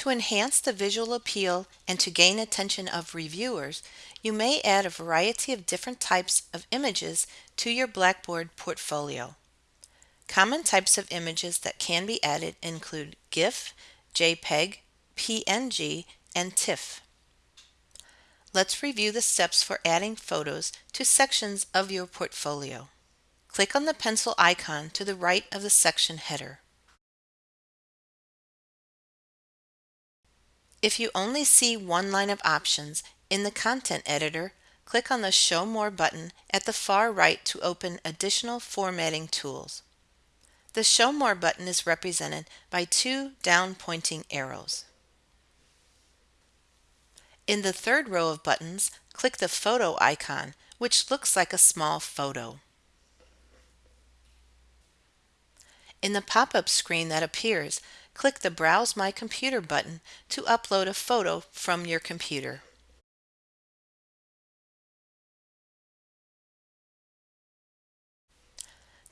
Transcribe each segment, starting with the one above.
To enhance the visual appeal and to gain attention of reviewers, you may add a variety of different types of images to your Blackboard portfolio. Common types of images that can be added include GIF, JPEG, PNG, and TIFF. Let's review the steps for adding photos to sections of your portfolio. Click on the pencil icon to the right of the section header. If you only see one line of options in the content editor, click on the Show More button at the far right to open additional formatting tools. The Show More button is represented by two down pointing arrows. In the third row of buttons, click the photo icon, which looks like a small photo. In the pop-up screen that appears, click the Browse My Computer button to upload a photo from your computer.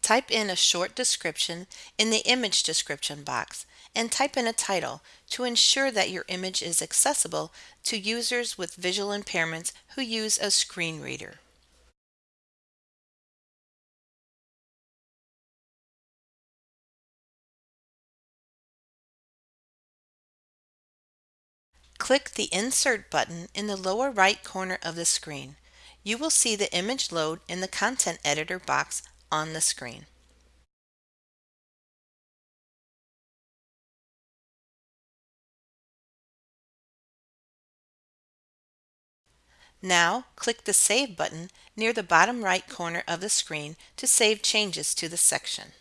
Type in a short description in the image description box and type in a title to ensure that your image is accessible to users with visual impairments who use a screen reader. Click the Insert button in the lower right corner of the screen. You will see the image load in the Content Editor box on the screen. Now, click the Save button near the bottom right corner of the screen to save changes to the section.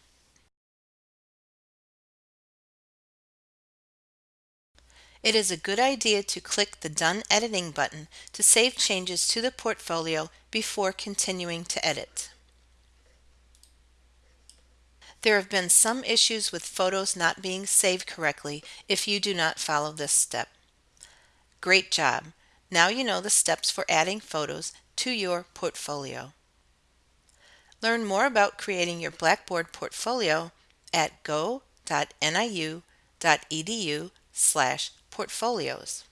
It is a good idea to click the Done Editing button to save changes to the portfolio before continuing to edit. There have been some issues with photos not being saved correctly if you do not follow this step. Great job! Now you know the steps for adding photos to your portfolio. Learn more about creating your Blackboard portfolio at go.niu.edu slash portfolios.